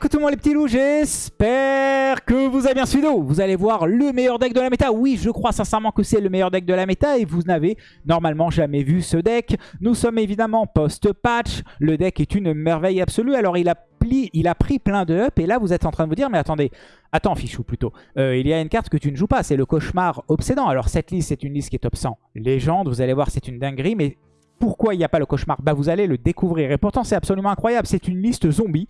coucou tout le monde les petits loups, j'espère que vous avez bien suivi. Vous allez voir le meilleur deck de la méta. Oui, je crois sincèrement que c'est le meilleur deck de la méta et vous n'avez normalement jamais vu ce deck. Nous sommes évidemment post-patch. Le deck est une merveille absolue. Alors il a, il a pris plein de up et là vous êtes en train de vous dire, mais attendez, attends fichou plutôt. Euh, il y a une carte que tu ne joues pas, c'est le cauchemar obsédant. Alors cette liste c'est une liste qui est top 100 légende, vous allez voir c'est une dinguerie, mais pourquoi il n'y a pas le cauchemar? Bah vous allez le découvrir. Et pourtant c'est absolument incroyable. C'est une liste zombie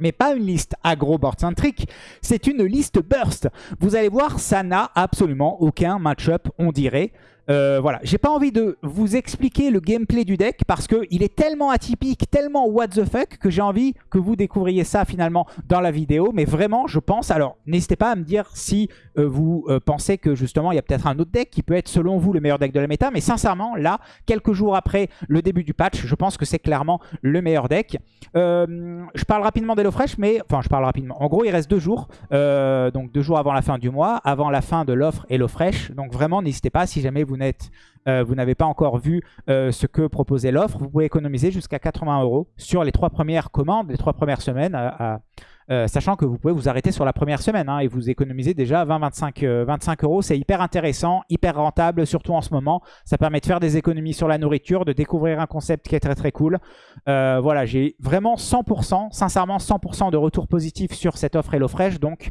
mais pas une liste agro-board centrique, c'est une liste burst. Vous allez voir, ça n'a absolument aucun match-up, on dirait. Euh, voilà, j'ai pas envie de vous expliquer le gameplay du deck parce qu'il est tellement atypique, tellement what the fuck que j'ai envie que vous découvriez ça finalement dans la vidéo. Mais vraiment, je pense, alors n'hésitez pas à me dire si euh, vous euh, pensez que justement il y a peut-être un autre deck qui peut être selon vous le meilleur deck de la méta. Mais sincèrement, là, quelques jours après le début du patch, je pense que c'est clairement le meilleur deck. je parle rapidement d'HelloFresh, mais enfin je parle rapidement. En gros, il reste deux jours, donc deux jours avant la fin du mois, avant la fin de l'offre HelloFresh. Donc vraiment, n'hésitez pas si jamais vous euh, vous n'avez pas encore vu euh, ce que proposait l'offre, vous pouvez économiser jusqu'à 80 euros sur les trois premières commandes, les trois premières semaines, euh, sachant que vous pouvez vous arrêter sur la première semaine hein, et vous économisez déjà 20-25 25 euros. C'est hyper intéressant, hyper rentable, surtout en ce moment. Ça permet de faire des économies sur la nourriture, de découvrir un concept qui est très très cool. voilà, j'ai vraiment 100%, sincèrement 100% de retour positif sur cette offre HelloFresh, donc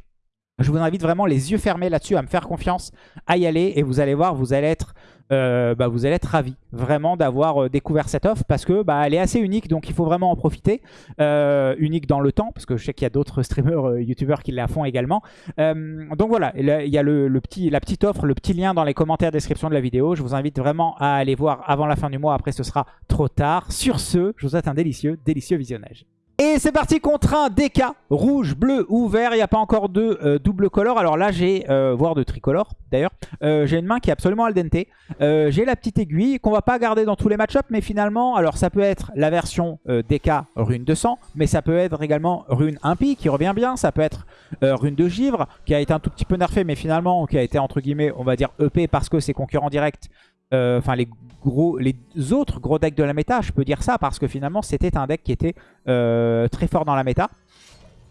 je vous invite vraiment les yeux fermés là-dessus à me faire confiance, à y aller et vous allez voir, vous allez être, euh, bah, vous allez ravis vraiment d'avoir euh, découvert cette offre parce que bah, est assez unique donc il faut vraiment en profiter. Euh, unique dans le temps parce que je sais qu'il y a d'autres streamers, youtubeurs qui la font également. donc voilà, il y a le, petit, la petite offre, le petit lien dans les commentaires description de la vidéo. Je vous invite vraiment à aller voir avant la fin du mois, après ce sera trop tard. Sur ce, je vous souhaite un délicieux, délicieux visionnage. Et c'est parti contre un DK, rouge, bleu ou vert. Il n'y a pas encore de euh, double color. Alors là, j'ai, euh, voire de tricolore d'ailleurs, euh, j'ai une main qui est absolument al dente. j'ai la petite aiguille qu'on va pas garder dans tous les match mais finalement, alors ça peut être la version DK rune 200, mais ça peut être également rune impie qui revient bien. Ça peut être rune de givre qui a été un tout petit peu nerfé, mais finalement qui a été entre guillemets, on va dire EP parce que c'est concurrent direct euh, enfin les autres gros decks de la méta, je peux dire ça parce que finalement c'était un deck qui était euh, très fort dans la méta,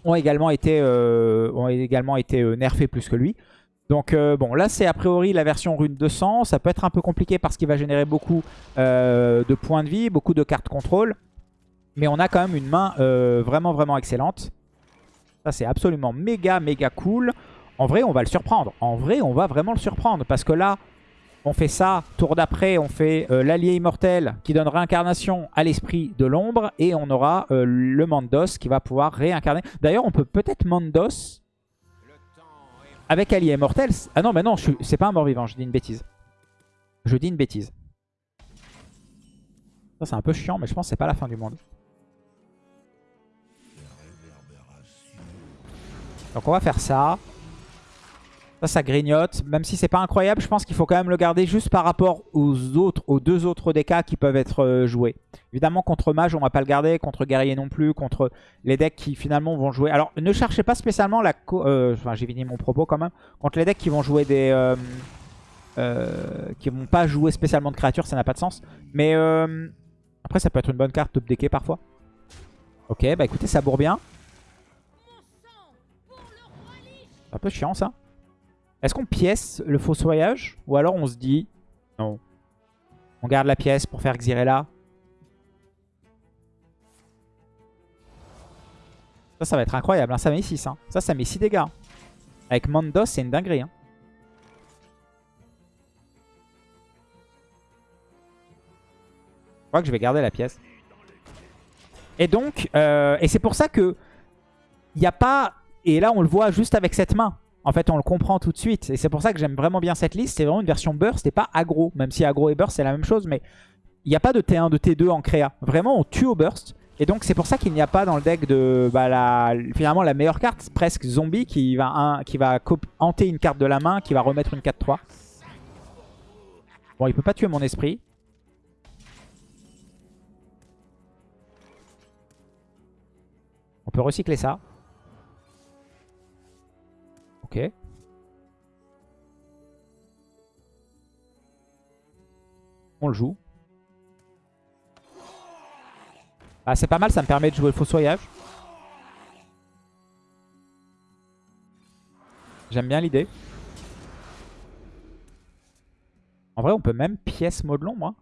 ont également été, euh, ont également été nerfés plus que lui. Donc bon, là c'est a priori la version rune 200, ça peut être un peu compliqué parce qu'il va générer beaucoup de points de vie, beaucoup de cartes contrôle. Mais on a quand même une main vraiment vraiment excellente. Ça c'est absolument méga méga cool. En vrai on va le surprendre, en vrai on va vraiment le surprendre parce que là on fait ça, tour d'après, on fait euh, l'allié immortel qui donne réincarnation à l'esprit de l'ombre. Et on aura euh, le Mandos qui va pouvoir réincarner. D'ailleurs, on peut peut-être Mandos avec allié immortel. Ah non, mais non, c'est pas un mort-vivant, je dis une bêtise. Je dis une bêtise. Ça, c'est un peu chiant, mais je pense que c'est pas la fin du monde. Donc on va faire ça. Ça, ça grignote. Même si c'est pas incroyable, je pense qu'il faut quand même le garder juste par rapport aux autres, aux deux autres decks qui peuvent être euh, joués. Évidemment, contre mage, on va pas le garder. Contre guerrier non plus. Contre les decks qui finalement vont jouer. Alors, ne cherchez pas spécialement la... Euh, enfin, j'ai fini mon propos quand même. Contre les decks qui vont jouer des... Euh, euh, qui vont pas jouer spécialement de créatures, ça n'a pas de sens. Mais après, ça peut être une bonne carte top decké parfois. Ok, bah écoutez, ça bourre bien. Un peu chiant ça. Est-ce qu'on pièce le fossoyage Ou alors on se dit... Non. On garde la pièce pour faire Xyrella. Ça, ça va être incroyable. Hein. Ça met 6. Hein. Ça, ça met 6 dégâts. Avec Mandos, c'est une dinguerie. Hein. Je crois que je vais garder la pièce. Et donc, euh, et c'est pour ça que il n'y a pas... Et là, on le voit juste avec cette main. En fait, on le comprend tout de suite. Et c'est pour ça que j'aime vraiment bien cette liste. C'est vraiment une version burst et pas aggro. Même si aggro et burst, c'est la même chose. Mais il n'y a pas de T1, de T2 en créa. Vraiment, on tue au burst. Et donc, c'est pour ça qu'il n'y a pas dans le deck de bah, finalement la meilleure carte, presque zombie, qui va, qui va hanter une carte de la main, qui va remettre une 4-3. Bon, il peut pas tuer mon esprit. On peut recycler ça. Ok. On le joue. Ah, c'est pas mal, ça me permet de jouer le fossoyage. J'aime bien l'idée. En vrai, on peut même pièce modelon, moi.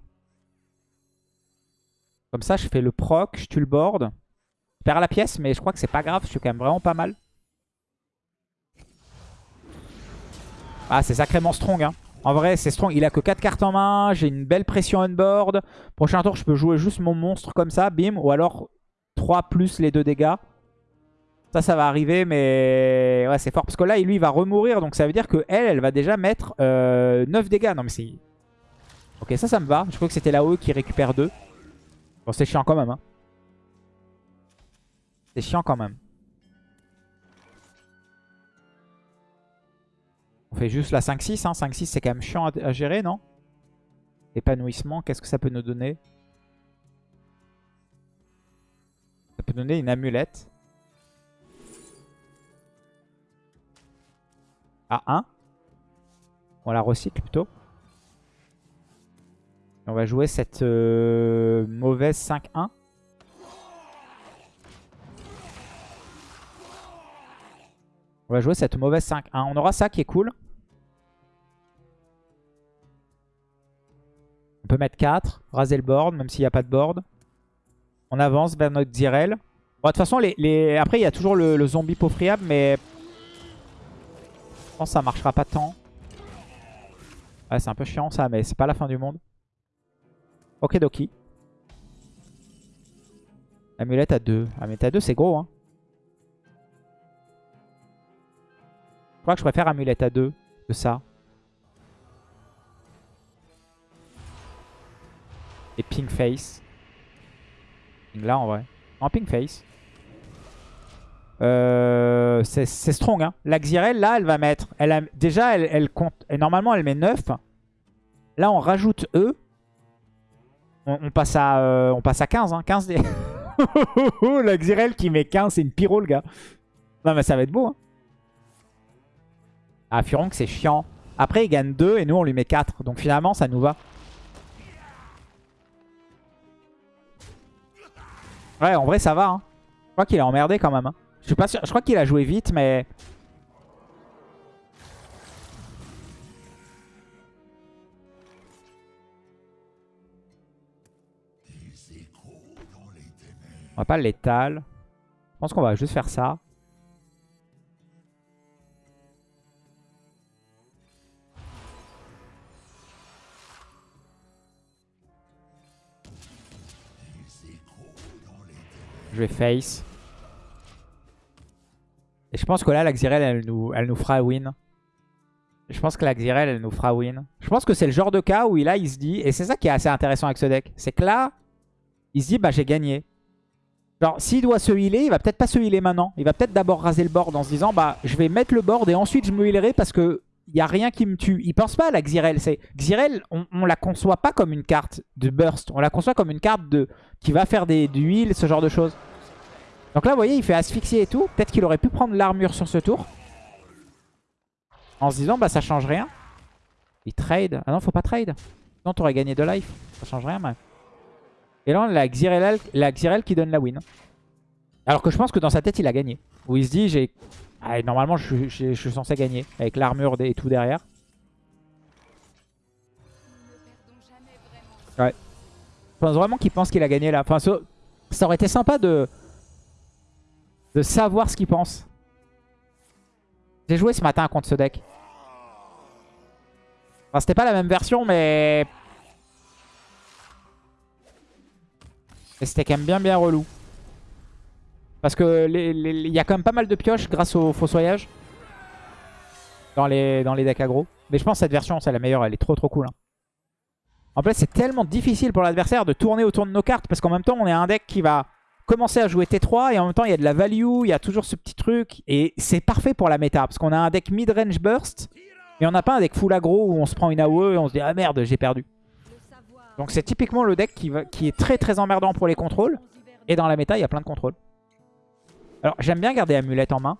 Comme ça, je fais le proc, je tue le board. Je perds la pièce, mais je crois que c'est pas grave. Je suis quand même vraiment pas mal. Ah, c'est sacrément strong. Hein. En vrai, c'est strong. Il a que 4 cartes en main. J'ai une belle pression on board. Prochain tour, je peux jouer juste mon monstre comme ça. Bim. Ou alors 3 plus les 2 dégâts. Ça, ça va arriver, mais ouais, c'est fort. Parce que là, lui, il va remourir. Donc ça veut dire que elle, elle va déjà mettre 9 euh, dégâts. Non, mais c'est... Ok, ça, ça me va. Je crois que c'était la haut qui récupère 2. Bon, c'est chiant quand même. Hein. C'est chiant quand même. On fait juste la 5-6. Hein. 5-6, c'est quand même chiant à, gérer, non? Épanouissement, qu'est-ce que ça peut nous donner? Ça peut donner une amulette. À 1. On la recycle plutôt. On va jouer cette euh, mauvaise 5-1. On va jouer cette mauvaise 5-1. On aura ça qui est cool. On peut mettre 4, raser le board, même s'il n'y a pas de board. On avance vers notre Zirel. Bon, de toute façon, les, après, il y a toujours le, zombie peau friable, mais... Je pense que ça marchera pas tant. Ouais, c'est un peu chiant ça, mais c'est pas la fin du monde. Ok, doki. Amulette à 2. Amulette à 2, c'est gros, hein. Je crois que je préfère amulette à 2 que ça. Et Pink Face. Là en vrai. En Pink Face. Euh, c'est strong. Hein. La Xyrel, là, elle va mettre... Elle a, déjà, elle, compte... Et normalement, elle met 9. Là, on rajoute E. On, passe, à, euh, on passe à 15. Hein. 15 des... la Xyrel qui met 15, c'est une pyro, le gars. Non, mais ça va être beau. Hein. Ah, Furonk, c'est chiant. Après, il gagne 2 et nous, on lui met 4. Donc finalement, ça nous va. Ouais, en vrai, ça va. Hein. Je crois qu'il est emmerdé quand même. Hein. Je suis pas sûr. Je crois qu'il a joué vite, mais... On va pas l'étal. Je pense qu'on va juste faire ça. Je vais face. Et je pense que là, la Xyrel, elle nous, elle nous fera win. Je pense que la Xyrel, elle nous fera win. Je pense que c'est le genre de cas où là, il se dit... Et c'est ça qui est assez intéressant avec ce deck. C'est que là, il se dit, bah j'ai gagné. Genre, s'il doit se healer, il va peut-être pas se healer maintenant. Il va peut-être d'abord raser le board en se disant, bah je vais mettre le board et ensuite je me healerai parce que il n'y a rien qui me tue. Il pense pas à la Xyrel. Xyrel, on, on la conçoit pas comme une carte de burst. On la conçoit comme une carte de qui va faire des, du ce genre de choses. Donc là, vous voyez, il fait asphyxier et tout. Peut-être qu'il aurait pu prendre l'armure sur ce tour. En se disant, bah ça change rien. Il trade. Ah non, faut pas trade. Sinon, t'aurais gagné de life. Ça change rien, mais... Et là, la Xyrel, la Xyrel qui donne la win. Alors que je pense que dans sa tête, il a gagné. Où il se dit, j'ai... Ah, normalement, je, suis censé gagner. Avec l'armure et tout derrière. Ouais. Je pense vraiment qu'il pense qu'il a gagné là. Enfin, ça aurait été sympa de de savoir ce qu'il pense. J'ai joué ce matin contre ce deck. Enfin, c'était pas la même version, mais... Mais c'était quand même bien bien relou. Parce que il y a quand même pas mal de pioches grâce au fossoyage. Dans les, dans les decks aggro. Mais je pense que cette version, c'est la meilleure. Elle est trop trop cool. Hein. En fait, c'est tellement difficile pour l'adversaire de tourner autour de nos cartes. Parce qu'en même temps, on est un deck qui va commencer à jouer T3 et en même temps il y a de la value, il y a toujours ce petit truc et c'est parfait pour la méta parce qu'on a un deck mid-range burst mais on n'a pas un deck full aggro où on se prend une AOE et on se dit ah merde j'ai perdu. Donc c'est typiquement le deck qui, va, qui est très très emmerdant pour les contrôles et dans la méta il y a plein de contrôles. Alors j'aime bien garder Amulette en main.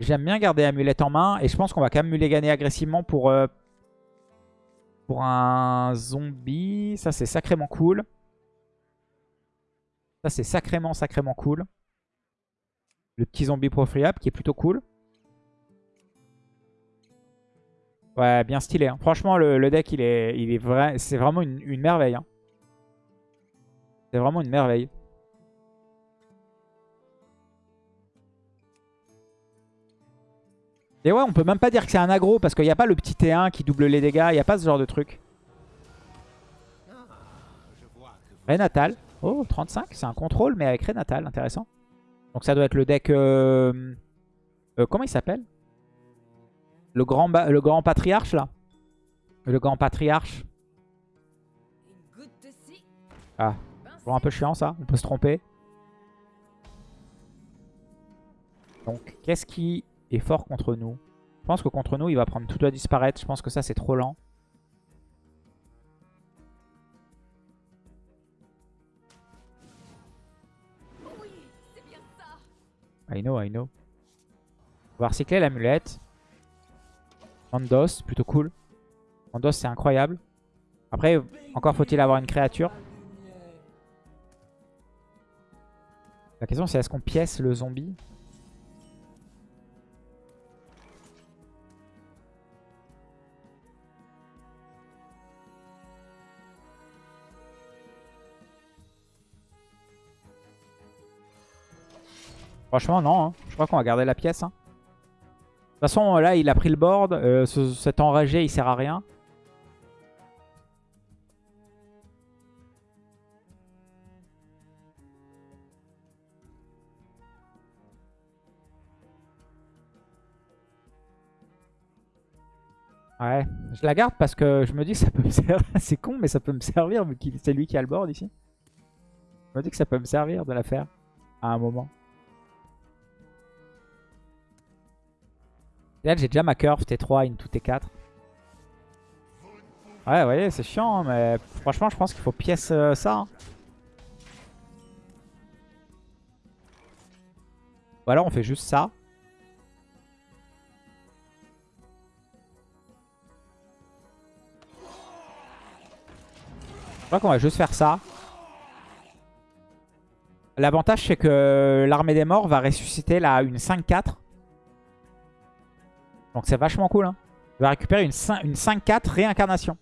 J'aime bien garder Amulette en main et je pense qu'on va quand même gagner agressivement pour, euh, pour un zombie. Ça, c'est sacrément cool. Ça, c'est sacrément, sacrément cool. le petit zombie profiliable qui est plutôt cool. Ouais, bien stylé. hein. Franchement, le, deck, il est, il est vrai, c'est vraiment une, merveille. hein. C'est vraiment une merveille. Et ouais, on peut même pas dire que c'est un aggro parce qu'il n'y a pas le petit T1 qui double les dégâts. Il n'y a pas ce genre de truc. Renatal. Oh, 35. C'est un contrôle, mais avec Renatal. Intéressant. Donc ça doit être le deck... Euh, euh, comment il s'appelle? Le grand, le grand patriarche, là Le grand patriarche. Ah, bon, un peu chiant, ça. On peut se tromper. Donc, qu'est-ce qui est fort contre nous? Je pense que contre nous, il va prendre tout doit disparaître. Je pense que ça, c'est trop lent. I know, I know. On va recycler l'amulette. Mandos, plutôt cool. Mandos, c'est incroyable. Après, encore faut-il avoir une créature. La question, c'est est-ce qu'on pièce le zombie Franchement, non. Hein. Je crois qu'on va garder la pièce. Hein. De toute façon, là, il a pris le board. Euh, cet enragé, il sert à rien. Ouais, je la garde parce que je me dis que ça peut me servir. C'est con, mais ça peut me servir vu que c'est lui qui a le board ici. Je me dis que ça peut me servir de la faire à un moment. là, j'ai déjà ma curve T3 into T4. Ouais, vous voyez, c'est chiant, hein, mais franchement, je pense qu'il faut pièce euh, ça. Hein. Ou alors on fait juste ça. Crois qu'on va juste faire ça. L'avantage, c'est que l'armée des morts va ressusciter là une 5-4. Donc c'est vachement cool. Hein. On va récupérer une 5-4 réincarnation.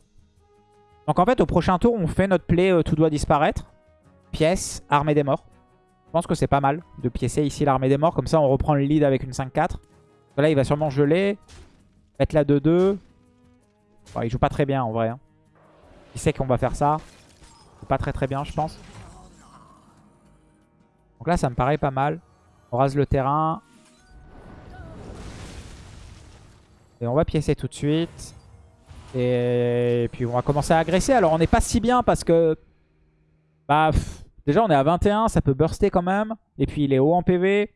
Donc en fait, au prochain tour, on fait notre play euh, tout doit disparaître. Pièce, armée des morts. Je pense que c'est pas mal de piécer ici l'armée des morts. Comme ça, on reprend le lead avec une 5-4. Là, il va sûrement geler. Mettre la 2-2. il joue pas très bien en vrai. Hein. Il sait qu'on va faire ça. Pas très très bien, je pense. Donc là, ça me paraît pas mal. On rase le terrain. Et on va piécer tout de suite. Et puis on va commencer à agresser. Alors on n'est pas si bien parce que... Bah, déjà on est à 21, ça peut burster quand même. Et puis il est haut en PV.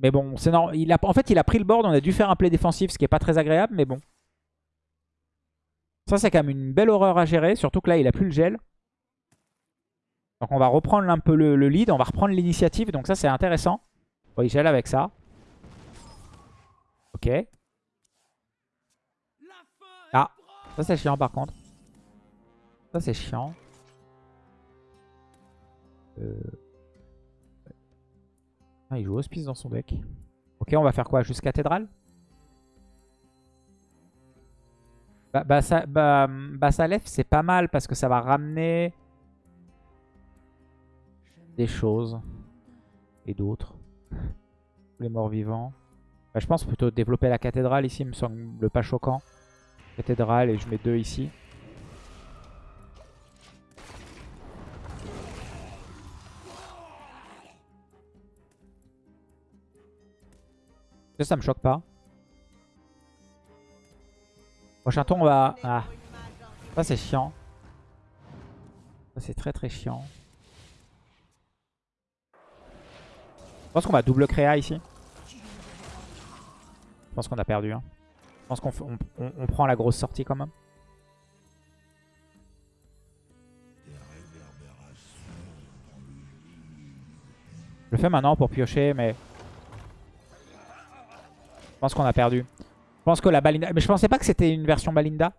Mais bon, c'est normal. En fait, il a pris le board. On a dû faire un play défensif, ce qui est pas très agréable, mais bon. Ça, c'est quand même une belle horreur à gérer. Surtout que là, il a plus le gel. Donc on va reprendre un peu le, lead. On va reprendre l'initiative. Donc ça, c'est intéressant. Bon, il gèle avec ça. Ok. Ah, ça c'est chiant par contre. Ça c'est chiant. Euh... Ah, il joue Hospice dans son deck. Ok, on va faire quoi? Juste cathédrale? Bah, bah, ça, bah, bah, c'est pas mal parce que ça va ramener des choses et d'autres. Les morts vivants. Bah, je pense plutôt développer la cathédrale ici me semble pas choquant. Cathédrale et je mets deux ici. Ça, ça me choque pas. Prochain tour, on va... Ah. Ça, c'est chiant. Ça, c'est très très chiant. Je pense qu'on va double créa ici. Je pense qu'on a perdu. Hein. Je pense qu'on on, prend la grosse sortie quand même. Je le fais maintenant pour piocher, mais... Je pense qu'on a perdu. Je pense que la Balinda... Mais je pensais pas que c'était une version Balinda.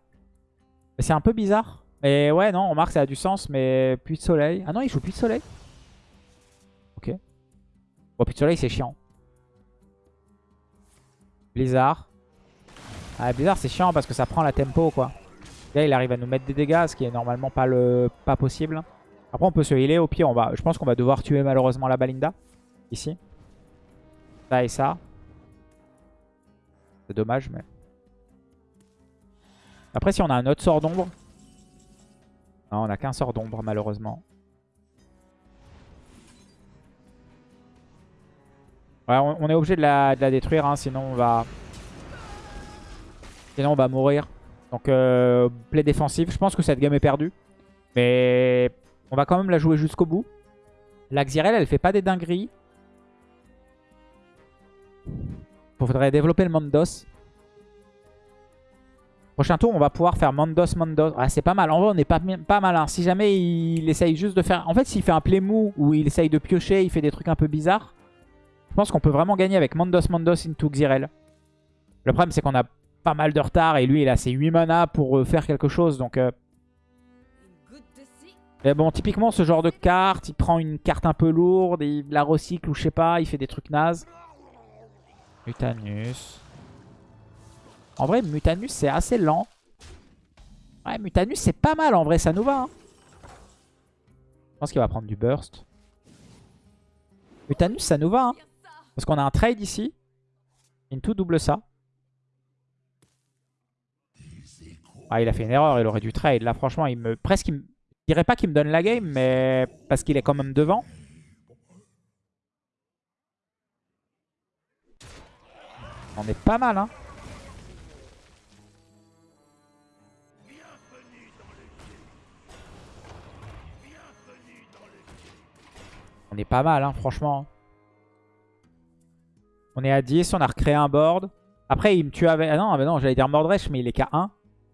C'est un peu bizarre. Mais ouais, non, on remarque ça a du sens, mais puits de soleil. Ah non, il joue puits de soleil. De soleil, c'est chiant. Blizzard. Ah, Blizzard, c'est chiant parce que ça prend la tempo, quoi. Là, il arrive à nous mettre des dégâts, ce qui est normalement pas, le... pas possible. Après, on peut se healer. Au pire, on va... je pense qu'on va devoir tuer malheureusement la Balinda. Ici. Ça et ça. C'est dommage, mais... Après, si on a un autre sort d'ombre... Non, on n'a qu'un sort d'ombre, malheureusement. Ouais, on, est obligé de la, détruire, hein, sinon on va... Sinon on va mourir. Donc euh, play défensif. Je pense que cette game est perdue. Mais on va quand même la jouer jusqu'au bout. La Xyrel, elle fait pas des dingueries. Il faudrait développer le Mondos. Prochain tour, on va pouvoir faire Mondos, Mondos. Ah, c'est pas mal. En vrai, on est pas, pas mal. Si jamais il essaye juste de faire... En fait, s'il fait un play mou ou il essaye de piocher, il fait des trucs un peu bizarres. Je pense qu'on peut vraiment gagner avec Mondos Mondos into Xyrel. Le problème, c'est qu'on a pas mal de retard et lui, il a ses 8 mana pour euh, faire quelque chose. Donc, euh. Mais bon, typiquement, ce genre de carte, il prend une carte un peu lourde, il la recycle ou je sais pas, il fait des trucs nazes. Mutanus. En vrai, Mutanus, c'est assez lent. Ouais, Mutanus, c'est pas mal en vrai, ça nous va. Hein. Je pense qu'il va prendre du burst. Mutanus, ça nous va. Hein. Parce qu'on a un trade ici. Into double ça. Ah, il a fait une erreur, il aurait dû trade. Là, franchement, il me presque... Il Je dirais pas qu'il me donne la game, mais parce qu'il est quand même devant. On est pas mal, hein. On est pas mal, hein, franchement. On est à 10, on a recréé un board. Après, il me tue avec... Ah non, non j'allais dire Mordresh, mais il est qu'à 1.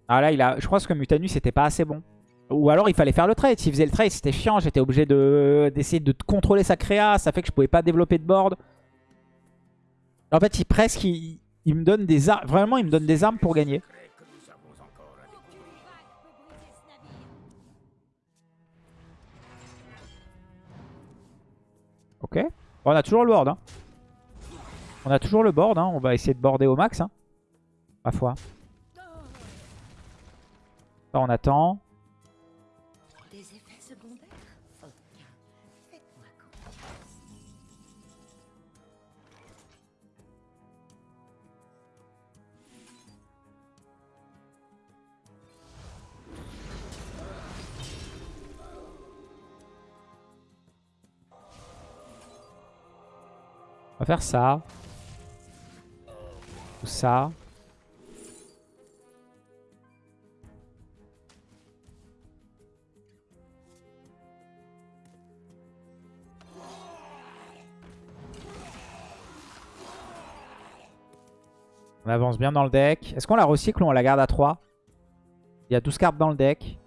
Ah là, il a... je pense que Mutanus c'était pas assez bon. Ou alors il fallait faire le trade. S'il faisait le trade, c'était chiant. J'étais obligé d'essayer de... contrôler sa créa. Ça fait que je pouvais pas développer de board. En fait, il presque... Il, me donne des armes. Vraiment, il me donne des armes pour gagner. Ok. on a toujours le board. Hein. On a toujours le board, hein. on va essayer de border au max. Hein. Ma foi. On attend. On va faire ça ça. On avance bien dans le deck. Est-ce qu'on la recycle ou on la garde à 3 Il y a 12 cartes dans le deck.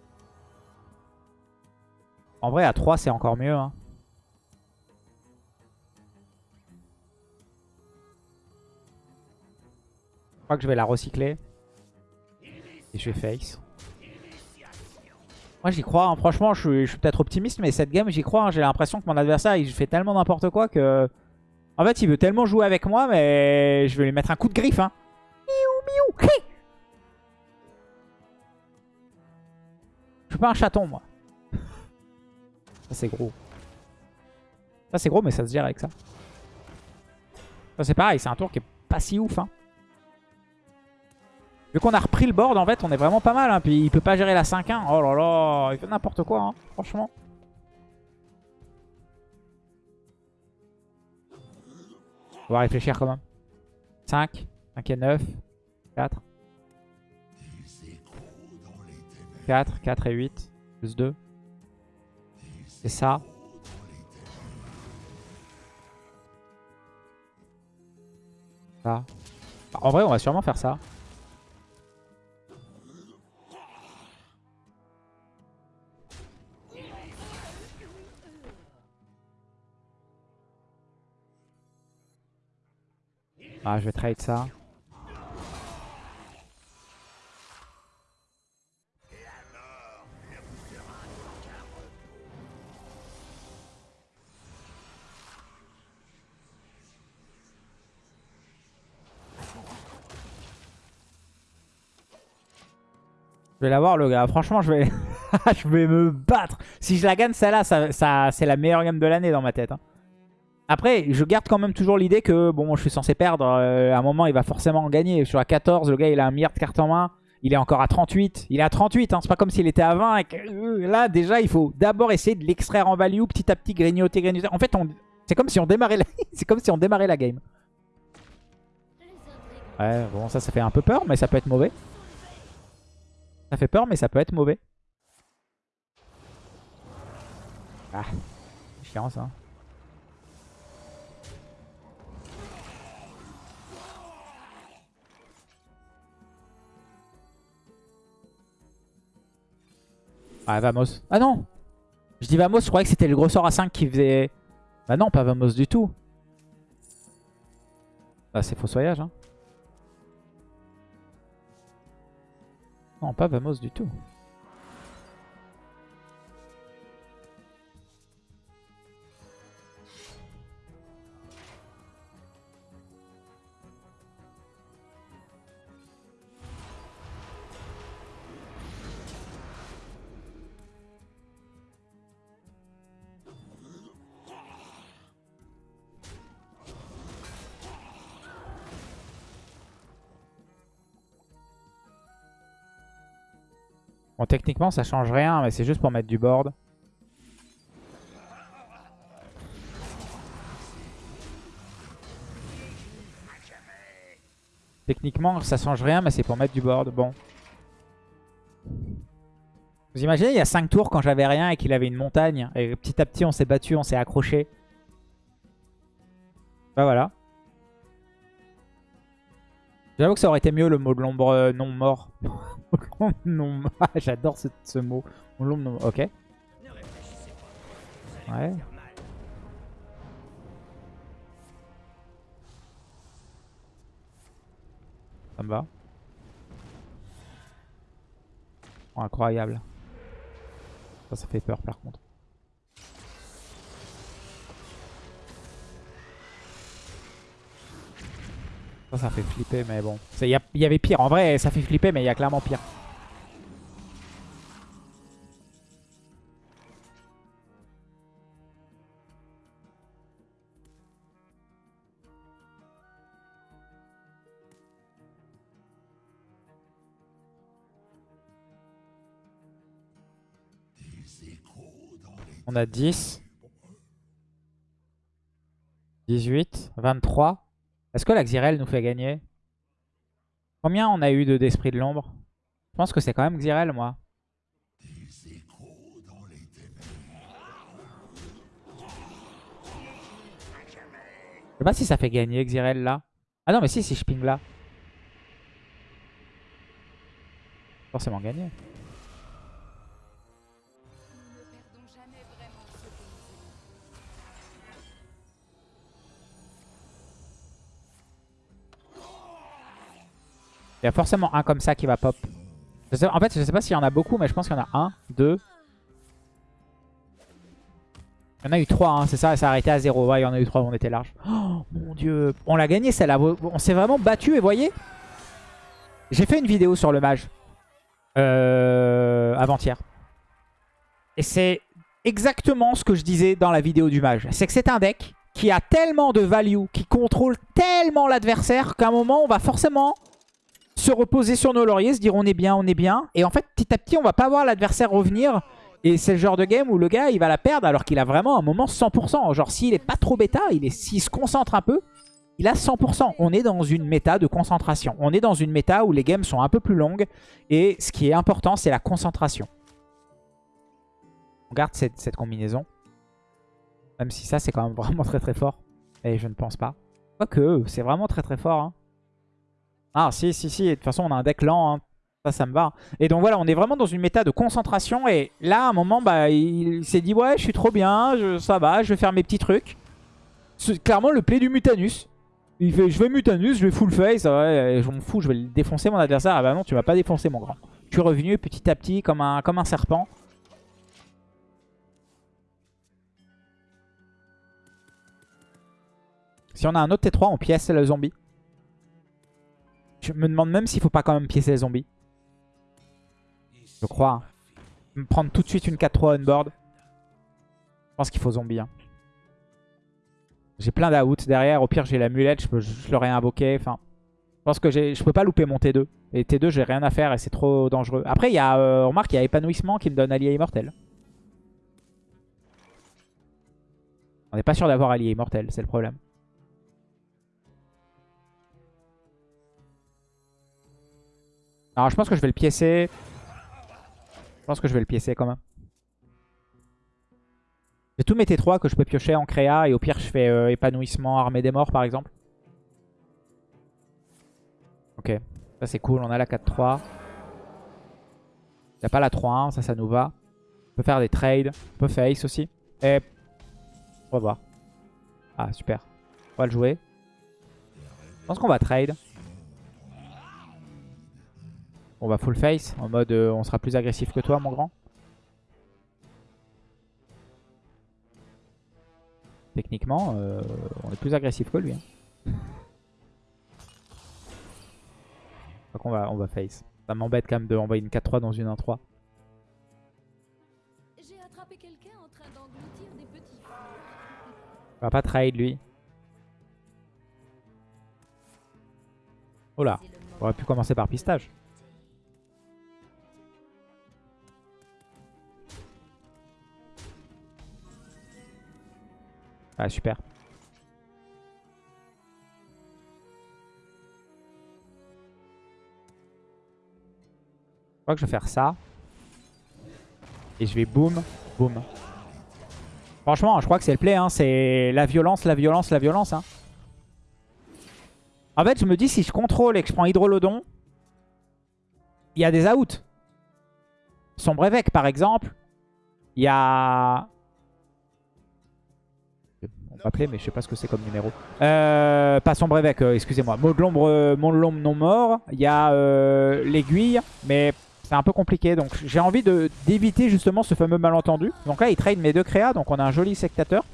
En vrai, à 3, c'est encore mieux. Hein. Que je vais la recycler. Et je vais face. Moi j'y crois, hein. franchement je suis, peut-être optimiste mais cette game j'y crois, hein. j'ai l'impression que mon adversaire il fait tellement n'importe quoi que... En fait il veut tellement jouer avec moi mais je vais lui mettre un coup de griffe hein. Miou miou Je suis pas un chaton moi. Ça c'est gros. Ça c'est gros mais ça se gère avec ça. Ça c'est pareil, c'est un tour qui est pas si ouf. Vu qu'on a repris le board, en fait, on est vraiment pas mal. Hein. Puis il peut pas gérer la 5-1. Oh là là, il fait n'importe quoi, hein, franchement. On va réfléchir quand même. 5, 5 et 9, 4. 4, 4 et 8, plus 2. C'est ça. Ça. En vrai, on va sûrement faire ça. Ah, je vais trade ça. Je vais l'avoir le gars, franchement je vais je vais me battre. Si je la gagne celle-là, ça, ça c'est la meilleure gamme de l'année dans ma tête. Hein. Après, je garde quand même toujours l'idée que bon, je suis censé perdre. euh, à un moment, il va forcément en gagner. Je suis à 14, le gars, il a un milliard de cartes en main. Il est encore à 38. Il est à 38, hein. c'est pas comme s'il était à 20. et que, euh, là, déjà, il faut d'abord essayer de l'extraire en value, petit à petit, grignoter, grignoter. En fait, on... c'est comme si on démarrait la... c'est comme si on démarrait la game. Ouais, bon, ça, ça fait un peu peur, mais ça peut être mauvais. Ça fait peur, mais ça peut être mauvais. Ah, chiant ça. Ah, Vamos. Ah non Je dis Vamos, je croyais que c'était le gros sort à 5 qui faisait... Bah non, pas Vamos du tout. Ah, c'est fossoyage, hein. Non, pas Vamos du tout. Bon, techniquement, ça change rien, mais c'est juste pour mettre du board. Techniquement, ça change rien, mais c'est pour mettre du board. Bon. Vous imaginez, il y a 5 tours quand j'avais rien et qu'il avait une montagne. Et petit à petit, on s'est battu, on s'est accroché. Bah voilà. J'avoue que ça aurait été mieux le mot de l'ombre euh, non mort. non, ah, j'adore ce, ce mot. L'ombre non Ok. Ouais. Ça me va. Oh, incroyable. Ça, ça fait peur par contre. Ça, ça fait flipper, mais bon. Il y, y avait pire. En vrai, ça fait flipper, mais il y a clairement pire. On a 10. 18. 23. Est-ce que la Xyrel nous fait gagner? Combien on a eu de d'esprit de l'ombre? Je pense que c'est quand même Xyrel, moi. Je sais pas si ça fait gagner Xyrel là. Ah non, mais si, si je ping là. Forcément gagner. Il y a forcément un comme ça qui va pop. En fait, je sais pas s'il y en a beaucoup, mais je pense qu'il y en a un, deux. Il y en a eu trois, hein, c'est ça, ça a arrêté à zéro. Ouais, il y en a eu trois, on était large. Oh mon dieu, on l'a gagné celle-là. On s'est vraiment battu et voyez J'ai fait une vidéo sur le mage euh, avant-hier. Et c'est exactement ce que je disais dans la vidéo du mage. C'est que c'est un deck qui a tellement de value, qui contrôle tellement l'adversaire qu'à un moment, on va forcément se reposer sur nos lauriers, se dire on est bien, on est bien. Et en fait, petit à petit, on va pas voir l'adversaire revenir. Et c'est le genre de game où le gars, il va la perdre alors qu'il a vraiment un moment 100%. Genre, s'il est pas trop bêta, s'il se concentre un peu, il a 100%. On est dans une méta de concentration. On est dans une méta où les games sont un peu plus longues. Et ce qui est important, c'est la concentration. On garde cette, cette combinaison. Même si ça, c'est quand même vraiment très très fort. Et je ne pense pas. Quoique, c'est vraiment très très fort. hein. Ah, si, si, si. De toute façon, on a un deck lent. hein. Ça, ça me va. Et donc voilà, on est vraiment dans une méta de concentration. Et là, à un moment, bah, il s'est dit, ouais, je suis trop bien, ça va, je vais faire mes petits trucs. Clairement le play du Mutanus. Il fait, je vais Mutanus, je vais full face. Ouais, je m'en fous, je vais défoncer mon adversaire. Ah bah non, tu vas pas défoncer mon grand. Tu es revenu petit à petit comme un, comme un serpent. Si on a un autre T3, on pièce le zombie. Je me demande même s'il faut pas quand même piécer les zombies. Je crois. prendre tout de suite une 4-3 on board. Je pense qu'il faut zombie. hein. J'ai plein d'out derrière. Au pire, j'ai l'amulette. Je, peux- je l'aurais invoqué. Enfin, je pense que je peux pas louper mon T2. Et T2, j'ai rien à faire et c'est trop dangereux. Après, il y a, euh, remarque, il y a épanouissement qui me donne allié immortel. On n'est pas sûr d'avoir allié immortel, c'est le problème. Alors, je pense que je vais le piécer. Je pense que je vais le piécer quand même. J'ai tous mes T3 que je peux piocher en créa. Et au pire, je fais euh, épanouissement, armée des morts par exemple. Ok, ça c'est cool. On a la 4-3. Il a pas la 3-1, ça, ça nous va. On peut faire des trades. On peut face aussi. Et on va voir. Ah, super. On va le jouer. Je pense qu'on va trade. On va full face. En mode, euh, on sera plus agressif que toi, mon grand. Techniquement, euh, on est plus agressif que lui. Hein. Donc on va, on va face. Ça m'embête quand même de envoyer une 4-3 dans une 1-3. J'ai attrapé quelqu'un en train d'engloutir des petits fruits. On va pas trade lui. Oh là, on aurait pu commencer par pistage. Ah super. Je crois que je vais faire ça. Et je vais boum, boum. Franchement, je crois que c'est le play. Hein. C'est la violence, la violence, la violence. Hein. En fait, je me dis, si je contrôle et que je prends Hydrolodon, il y a des outs. Sombre évêque, par exemple. Il y a... On va appeler, mais je sais pas ce que c'est comme numéro. Euh, pas Sombre euh, excusez-moi. Mot de l'ombre euh, de l'ombre non mort. Il y a euh, l'aiguille, mais c'est un peu compliqué. Donc j'ai envie d'éviter justement ce fameux malentendu. Donc là, il trade mes deux créas, donc on a un joli sectateur.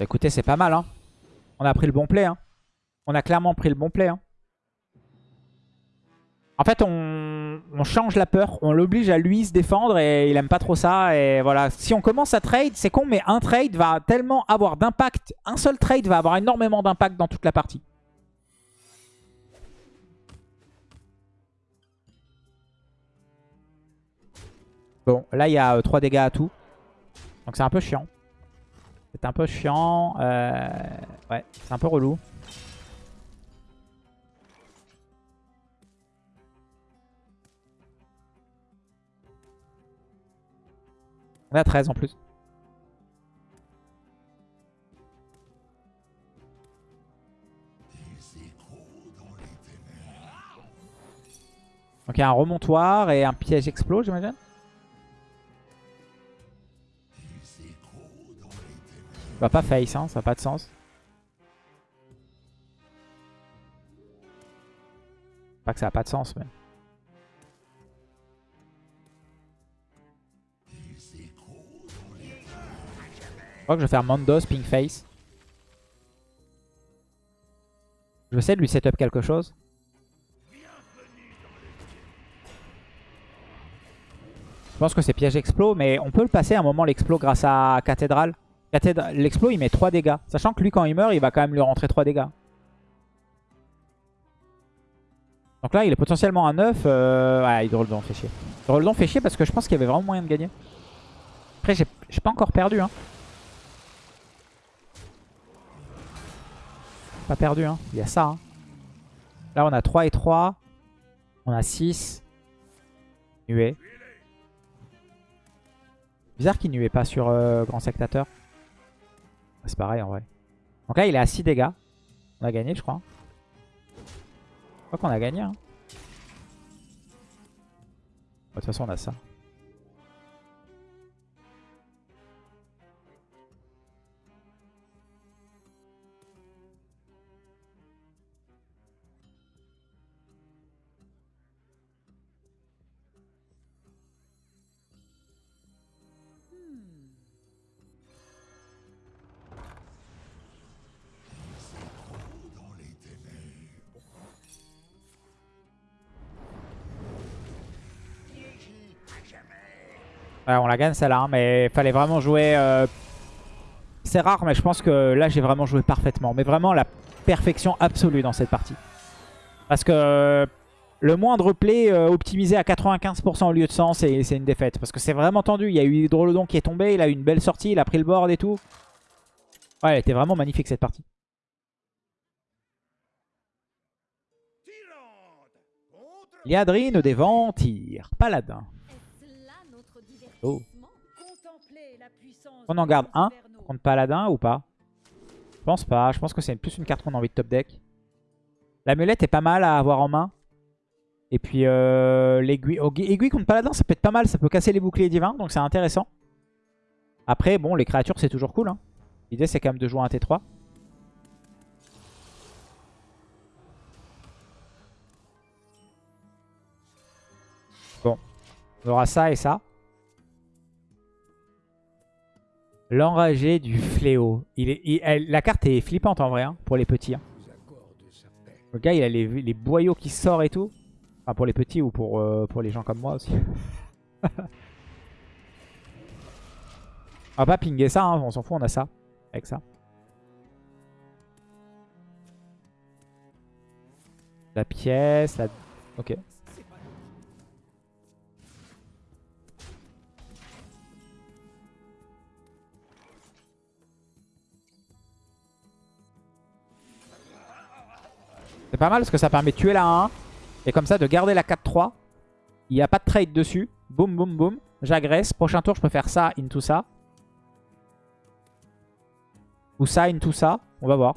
Bah, écoutez, c'est pas mal. Hein. On a pris le bon play. Hein. On a clairement pris le bon play. Hein. En fait, on, on change la peur. On l'oblige à lui se défendre et il aime pas trop ça. Et voilà, si on commence à trade, c'est con, mais un trade va tellement avoir d'impact. Un seul trade va avoir énormément d'impact dans toute la partie. Bon, là, il y a 3 dégâts à tout. Donc c'est un peu chiant. C'est un peu chiant. euh, Ouais, c'est un peu relou. On à 13 en plus. Donc il y a un remontoir et un piège explos, j'imagine? Va pas face, hein, ça n'a pas de sens. Pas que ça n'a pas de sens, mais... Je crois que je vais faire Mondos, Pink Face. Je vais essayer de lui setup quelque chose. Je pense que c'est piège explos, mais on peut le passer à un moment l'explos grâce à cathédrale. L'explos il met 3 dégâts. Sachant que lui quand il meurt, il va quand même lui rentrer 3 dégâts. Donc là il est potentiellement à 9. Euh... Ouais, Hydroldon fait chier. Hydroldon fait chier parce que je pense qu'il y avait vraiment moyen de gagner. Après j'ai pas encore perdu. Hein. Pas perdu. Hein. Il y a ça. hein. Là on a 3 et 3. On a 6. Nuée. Bizarre qu'il nuait pas sur euh, Grand Sectateur. C'est pareil en vrai. Donc là il est à 6 dégâts. On a gagné je crois. Je crois qu'on a gagné. hein. De toute façon on a ça. Ouais, on la gagne celle-là, hein, mais il fallait vraiment jouer... euh, C'est rare, mais je pense que là, j'ai vraiment joué parfaitement. Mais vraiment la perfection absolue dans cette partie. Parce que euh, le moindre play euh, optimisé à 95% au lieu de 100, c'est une défaite. Parce que c'est vraiment tendu. Il y a eu Hydrolodon qui est tombé, il a eu une belle sortie, il a pris le board et tout. Ouais, elle était vraiment magnifique cette partie. Liadrine des Ventires. Paladin. Oh. On en de garde un contre Paladin ou pas? Je pense pas. Je pense que c'est plus une carte qu'on a envie de top deck. L'amulette est pas mal à avoir en main. Et puis euh, l'aiguille oh, aiguille contre Paladin, ça peut être pas mal. Ça peut casser les boucliers divins, donc c'est intéressant. Après, bon, les créatures, c'est toujours cool. hein. L'idée, c'est quand même de jouer un T3. Bon, on aura ça et ça. L'enragé du fléau. Il est, la carte est flippante en vrai hein, pour les petits. hein. Le gars il a les, les boyaux qui sortent et tout. Enfin pour les petits ou pour, euh, les gens comme moi aussi. on va pas pinguer ça, hein, on s'en fout, on a ça. Avec ça. La pièce, la... Ok. Pas mal parce que ça permet de tuer la 1 et comme ça de garder la 4-3. Il n'y a pas de trade dessus. Boum, boum, boum. J'agresse. Prochain tour, je peux faire ça into ça. Ou ça into ça. On va voir.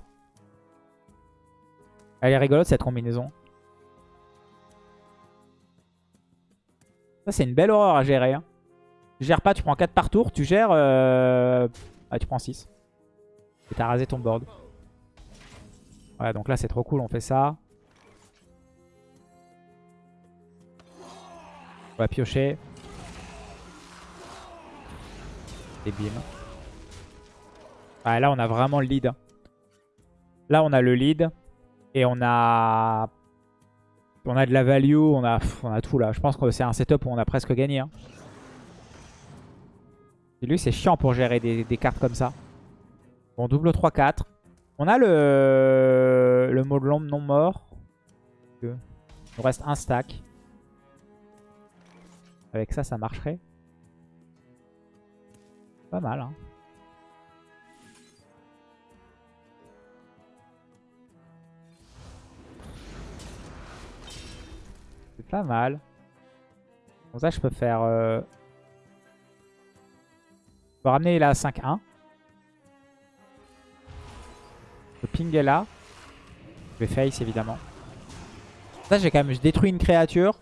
Elle est rigolote cette combinaison. Ça, c'est une belle horreur à gérer. Hein. Tu gères pas, tu prends 4 par tour. Tu gères... Ah, tu prends 6. Et t'as rasé ton board. Ouais, donc là, c'est trop cool. On fait ça. On va piocher. Et bim. Ouais, là, on a vraiment le lead. Là, on a le lead. Et on a... On a de la value. On a, on a tout, là. Je pense que c'est un setup où on a presque gagné. hein. Lui, c'est chiant pour gérer des, des cartes comme ça. Bon, double 3-4. On a le, le mot de l'ombre non mort. Il nous reste un stack. Avec ça, ça marcherait. Pas mal, hein. C'est pas mal. Bon, ça, je peux faire... Euh... Je peux ramener la 5-1. Le ping est là. Je vais face évidemment. Ça j'ai quand même détruit une créature.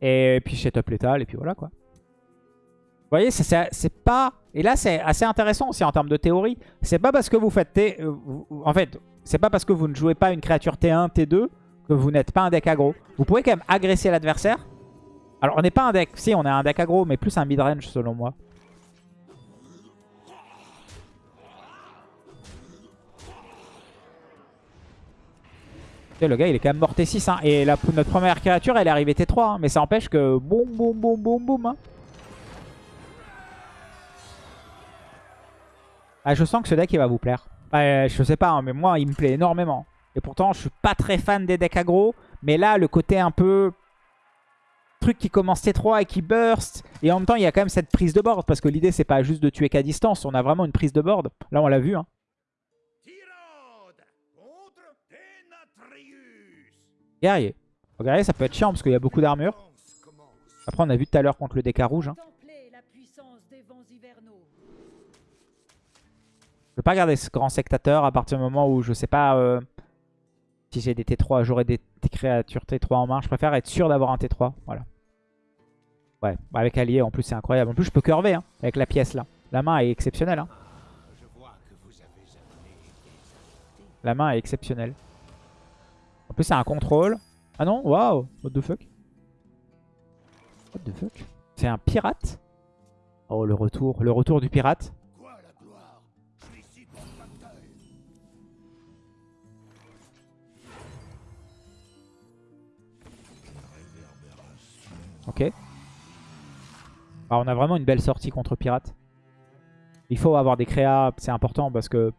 Et puis je top létal et puis voilà quoi. Vous voyez, c'est- pas... Et là c'est assez intéressant aussi en termes de théorie. C'est pas parce que vous faites T... euh, En fait, c'est pas parce que vous ne jouez pas une créature T1, T2 que vous n'êtes pas un deck aggro. Vous pouvez quand même agresser l'adversaire. Alors on n'est pas un deck... Si, on est un deck aggro, mais plus un mid-range selon moi. Le gars, il est quand même mort T6. hein. Et notre première créature, elle est arrivée T3. hein. Mais ça empêche que... Boum, boum, boum, boum, boum. hein. Ah, je sens que ce deck, il va vous plaire. Ouais, je sais pas, mais moi, il me plaît énormément. Et pourtant, je suis pas très fan des decks aggro. Mais là, le côté un peu... Truc qui commence T3 et qui burst. Et en même temps, il y a quand même cette prise de board. Parce que l'idée, c'est pas juste de tuer qu'à distance. On a vraiment une prise de board. Là, on l'a vu. Hein. Guerrier. Guerrier, ça peut être chiant parce qu'il y a beaucoup d'armure. Après, on a vu tout à l'heure contre le DK rouge. hein. Je peux pas garder ce grand sectateur à partir du moment où je sais pas euh, si j'ai des T3, j'aurai des, créatures T3 en main. Je préfère être sûr d'avoir un T3. Voilà. Ouais, bah avec allié en plus c'est incroyable. En plus je peux curver hein, avec la pièce là. La main est exceptionnelle. hein. La main est exceptionnelle. En plus c'est un contrôle. Ah non, waouh, what the fuck. What the fuck. C'est un pirate. Oh le retour, le retour du pirate. Ok. Alors, on a vraiment une belle sortie contre Pirate. Il faut avoir des créas, c'est important parce que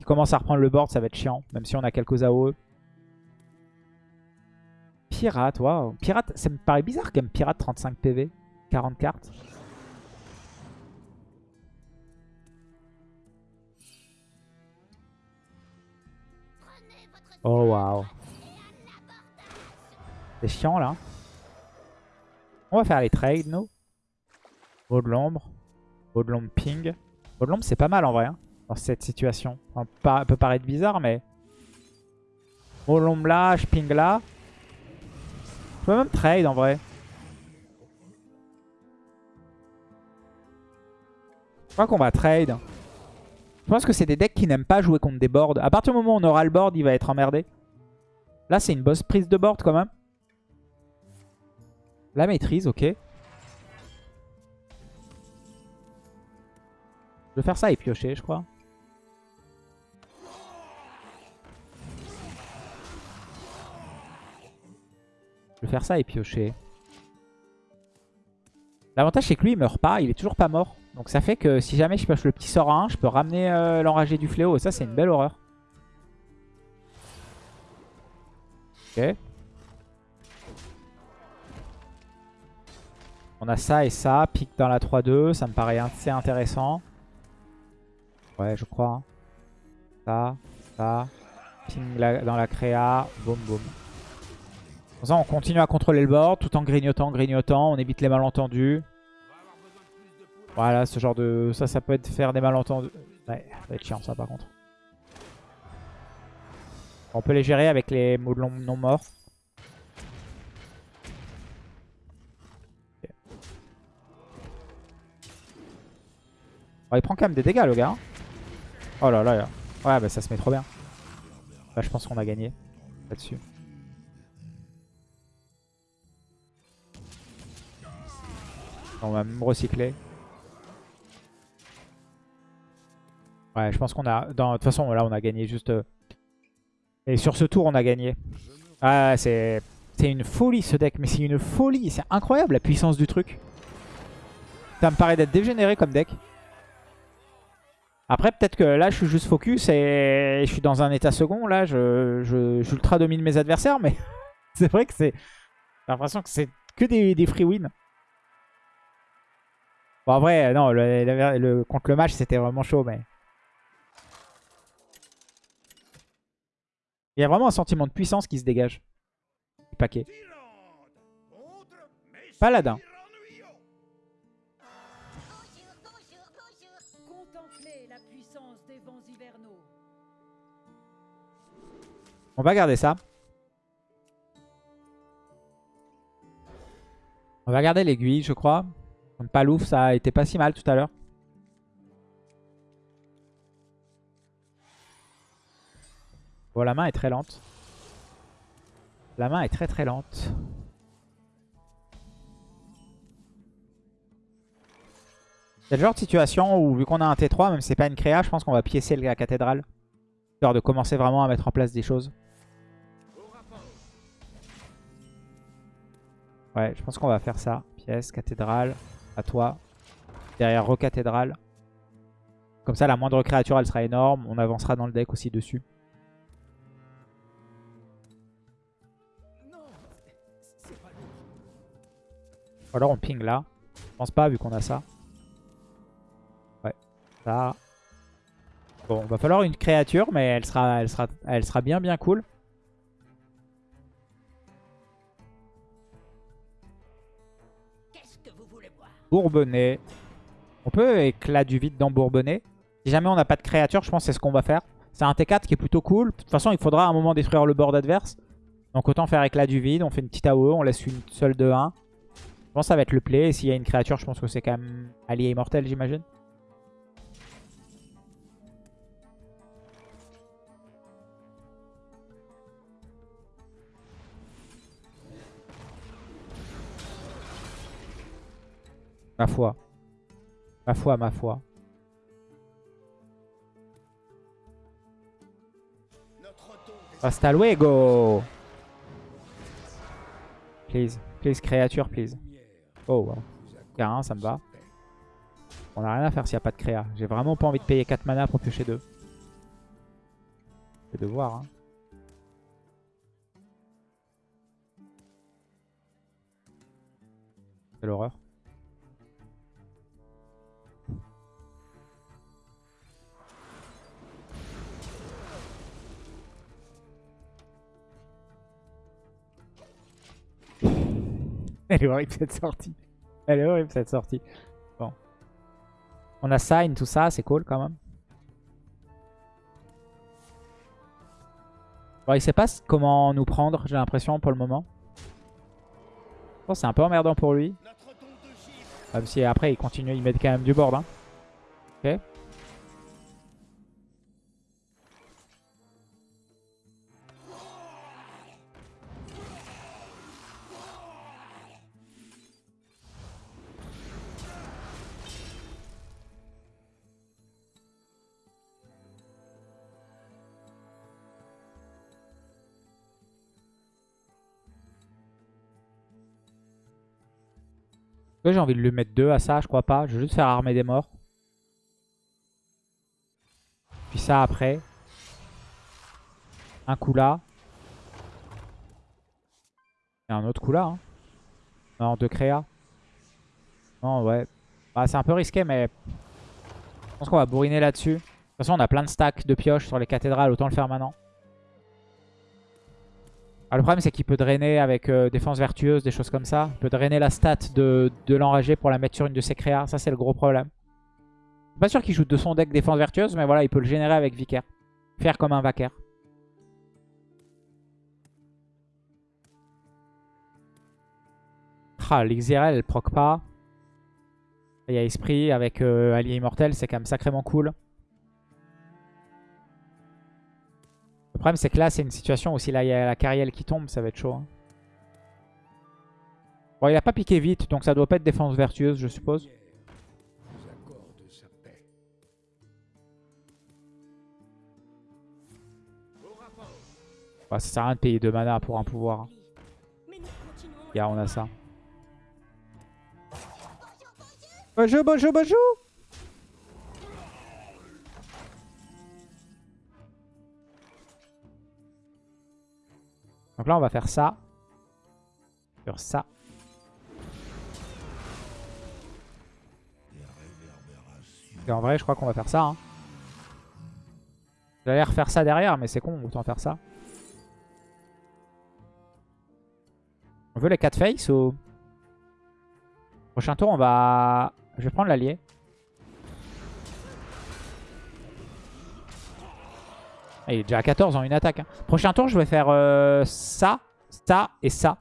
il commence à reprendre le board, ça va être chiant. Même si on a quelques AOE. Pirate, waouh. Pirate, ça me paraît bizarre quand même. Pirate 35 PV, 40 cartes. Oh waouh. C'est chiant là. On va faire les trades, nous. Mot de l'ombre. Mot de l'ombre ping. Mot de l'ombre, c'est pas mal en vrai. hein, dans cette situation. Ça peut paraître bizarre, mais... Mot de l'ombre là, je ping là. Je peux même trade en vrai. Je crois qu'on va trade. Je pense que c'est des decks qui n'aiment pas jouer contre des boards. À partir du moment où on aura le board, il va être emmerdé. Là, c'est une boss prise de board quand même. La maîtrise, ok. Je vais faire ça et piocher, je crois. Je vais faire ça et piocher. L'avantage, c'est que lui, il meurt pas. Il est toujours pas mort. Donc ça fait que si jamais je pioche le petit sort à 1, je peux ramener euh, l'enragé du fléau. Et ça, c'est une belle horreur. Ok. On a ça et ça. Pique dans la 3-2. Ça me paraît assez intéressant. Ouais, je crois. Ça, ça. Ping dans la créa. Boum, boum. On continue à contrôler le board tout en grignotant, grignotant. On évite les malentendus. Voilà, ce genre de... Ça, ça peut être faire des malentendus. Ouais, ça va être chiant ça par contre. On peut les gérer avec les mots non morts. Oh, il prend quand même des dégâts le gars. hein. Oh là là. là. Ouais, bah ça se met trop bien. Je pense qu'on a gagné là-dessus. On va même recycler. Ouais, je pense qu'on a... De toute façon, là, on a gagné juste... euh, Et sur ce tour, on a gagné. Ah, c'est... C'est une folie, ce deck. Mais c'est une folie. C'est incroyable, la puissance du truc. Ça me paraît d'être dégénéré comme deck. Après, peut-être que là, je suis juste focus et je suis dans un état second. Là, je, je, j'ultra domine mes adversaires. Mais c'est vrai que c'est... J'ai l'impression que c'est que des, des free wins. Bon, en vrai, non, contre le match, c'était vraiment chaud, mais... Il y a vraiment un sentiment de puissance qui se dégage. Du paquet. Paladin. On va garder ça. On va garder l'aiguille, je crois. Comme Palouf, ça a été pas si mal tout à l'heure. Bon, la main est très lente. La main est très très lente. C'est le genre de situation où, vu qu'on a un T3, même si c'est pas une créa, je pense qu'on va piécer la cathédrale. Histoire de commencer vraiment à mettre en place des choses. Ouais, je pense qu'on va faire ça. Pièce, cathédrale, à toi. Derrière recathédrale. Comme ça, la moindre créature, elle sera énorme. On avancera dans le deck aussi dessus. Ou alors on ping là. Je pense pas vu qu'on a ça. Ouais, ça. Bon, va falloir une créature, mais elle sera, elle sera, elle sera bien bien cool. Bourbonnais. On peut éclat du vide dans Bourbonnais. Si jamais on n'a pas de créature, je pense que c'est ce qu'on va faire. C'est un T4 qui est plutôt cool. De toute façon, il faudra à un moment détruire le board adverse. Donc autant faire éclat du vide. On fait une petite AOE, on laisse une seule de 1. Je pense que ça va être le play. Et s'il y a une créature, je pense que c'est quand même allié immortel, j'imagine. Ma foi. Ma foi, ma foi. Hasta luego Please. Please, créature, please. Oh, wow. K1, ça me va. On a rien à faire s'il n'y a pas de créa. J'ai vraiment pas envie de payer 4 mana pour piocher 2. Je vais devoir. Hein. C'est l'horreur. Elle est horrible cette sortie. Elle est horrible cette sortie. Bon. On a sign, tout ça, c'est cool quand même. Bon, il sait pas comment nous prendre, j'ai l'impression, pour le moment. Je pense que c'est un peu emmerdant pour lui. Même si après, il continue, il met quand même du board. Hein. Ok. J'ai envie de lui mettre deux à ça, je crois pas. Je vais juste faire armer des morts. Puis ça après. Un coup là. Et un autre coup là. Hein. Non, deux créa. Non, ouais. Bah, c'est un peu risqué, mais je pense qu'on va bourriner là-dessus. De toute façon, on a plein de stacks de pioches sur les cathédrales. Autant le faire maintenant. Ah, le problème, c'est qu'il peut drainer avec euh, défense vertueuse, des choses comme ça. Il peut drainer la stat de, de l'enragé pour la mettre sur une de ses créas. Ça, c'est le gros problème. Pas sûr qu'il joue de son deck défense vertueuse, mais voilà, il peut le générer avec Vicaire. Faire comme un Vacaire. Ah, l'Xirel, elle proc pas. Il y a Esprit avec euh, Allié Immortel, c'est quand même sacrément cool. Le problème, c'est que là, c'est une situation où si là, il y a la carrière qui tombe, ça va être chaud. hein. Bon, il a pas piqué vite, donc ça doit pas être défense vertueuse, je suppose. Bah, ça sert à rien de payer 2 mana pour un pouvoir. hein. Continuons Regarde, on a ça. Bonjour, bonjour, bonjour Donc là, on va faire ça. Sur ça. Et en vrai, je crois qu'on va faire ça. Hein. J'allais refaire ça derrière, mais c'est con, autant faire ça. On veut les 4 face ou... Prochain tour, on va... Je vais prendre l'allié. Il est déjà à 14 en une attaque. hein. Prochain tour, je vais faire euh, ça, ça et ça.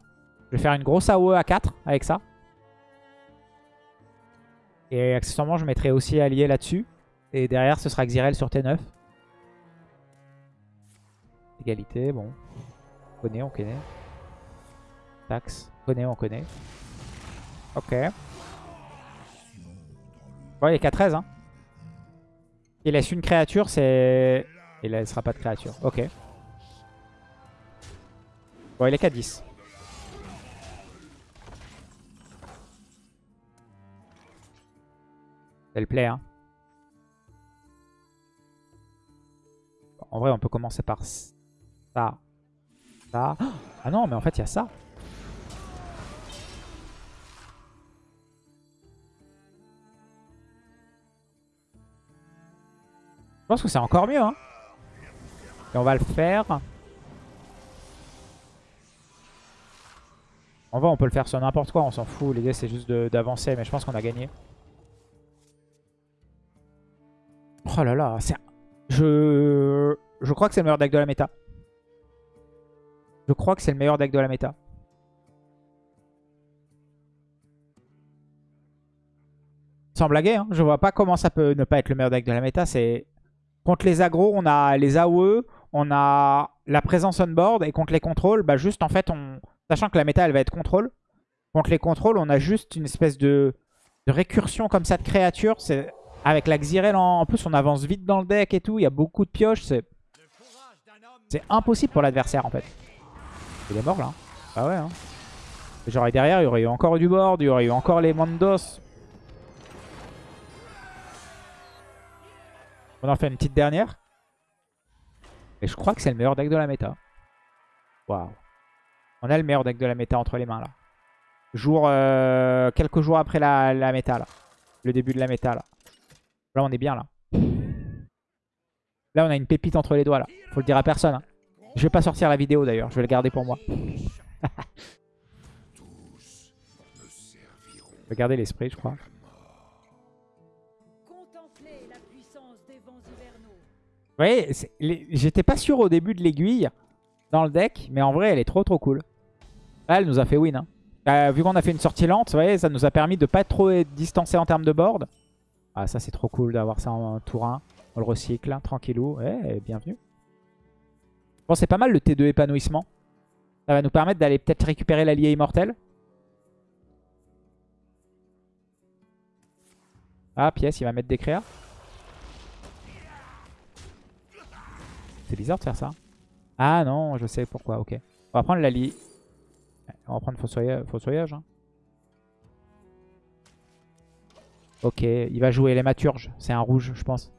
Je vais faire une grosse AOE à 4 avec ça. Et accessoirement, je mettrai aussi allié là-dessus. Et derrière, ce sera Xyrel sur T9. Égalité, bon. On connaît, on connaît. Tax, on connaît, on connaît. Ok. Bon, il est qu'à 13. Hein. Il laisse une créature, c'est... Il laissera pas de créature. Ok. Bon, il est qu'à 10. C'est le play, hein. En vrai, on peut commencer par ça. Ça. Ah non, mais en fait, il y a ça. Je pense que c'est encore mieux. Hein. Et on va le faire. En vrai, on peut le faire sur n'importe quoi. On s'en fout. L'idée, c'est juste d'avancer. Mais je pense qu'on a gagné. Oh là là. c'est- Je... Je crois que c'est le meilleur deck de la méta. Je crois que c'est le meilleur deck de la méta. Sans blaguer, hein. je vois pas comment ça peut ne pas être le meilleur deck de la méta. C'est Contre les agros, on a les AOE, on a la présence on board. Et contre les contrôles, bah juste en fait, on... sachant que la méta elle va être contrôle. Contre les contrôles, on a juste une espèce de, récursion comme ça de créatures. Avec la Xyrel en... plus, on avance vite dans le deck et tout. Il y a beaucoup de pioches. C'est impossible pour l'adversaire en fait. Il est mort là. Bah ouais. Hein. Genre derrière, il y aurait eu encore du board, il y aurait eu encore les Mandos. On en fait une petite dernière. Et je crois que c'est le meilleur deck de la méta. Waouh. On a le meilleur deck de la méta entre les mains là. Jour, euh, quelques jours après la, la méta là. Le début de la méta là. Là on est bien là. Là on a une pépite entre les doigts là. Faut le dire à personne. hein. Je vais pas sortir la vidéo d'ailleurs. Je vais le garder pour moi. Garder l'esprit je crois. Voyez, j'étais pas sûr au début de l'aiguille dans le deck, mais en vrai, elle est trop trop cool. Là, elle nous a fait win. hein. Euh, vu qu'on a fait une sortie lente, vous voyez, ça nous a permis de pas trop être distancé en termes de board. Ah, ça, c'est trop cool d'avoir ça en tour 1. On le recycle, hein, tranquillou. Eh, bienvenue. Bon, c'est pas mal le T2 épanouissement. Ça va nous permettre d'aller peut-être récupérer l'allié immortel. Ah, pièce, il va mettre des créas. C'est bizarre de faire ça. Ah non, je sais pourquoi, ok. On va prendre l'allié. On va prendre fossoyage. hein. Ok, il va jouer les maturges. C'est un rouge, je pense.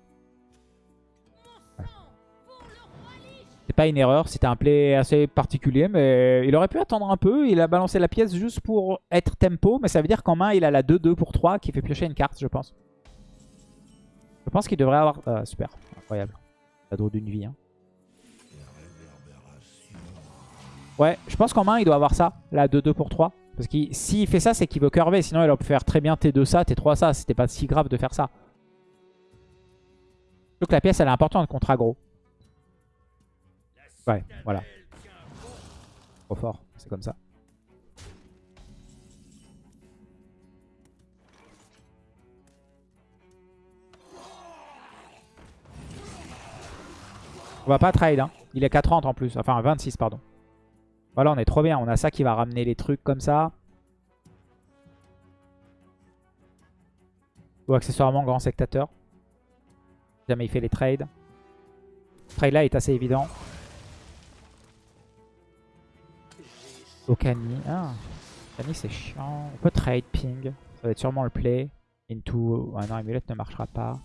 C'est pas une erreur, c'était un play assez particulier, mais il aurait pu attendre un peu. Il a balancé la pièce juste pour être tempo, mais ça veut dire qu'en main, il a la 2-2 pour 3 qui fait piocher une carte, je pense. Je pense qu'il devrait avoir... Ah, super, incroyable. Cadeau d'une vie. Hein. Ouais, je pense qu'en main, il doit avoir ça, la 2-2 pour 3. Parce que s'il fait ça, c'est qu'il veut curver. Sinon, il aurait pu faire très bien T2 ça, T3 ça. C'était pas si grave de faire ça. Donc la pièce, elle est importante contre aggro. Ouais, voilà. Trop fort, c'est comme ça. On va pas trade, hein. Il est 4,30 en plus. Enfin, 26, pardon. Voilà, on est trop bien. On a ça qui va ramener les trucs comme ça. Ou accessoirement grand sectateur. Jamais il fait les trades. Ce trade là est assez évident. Okani. Ah. Okani c'est chiant. On peut trade ping. Ça va être sûrement le play. Into. Ah non, Emulette ne marchera pas.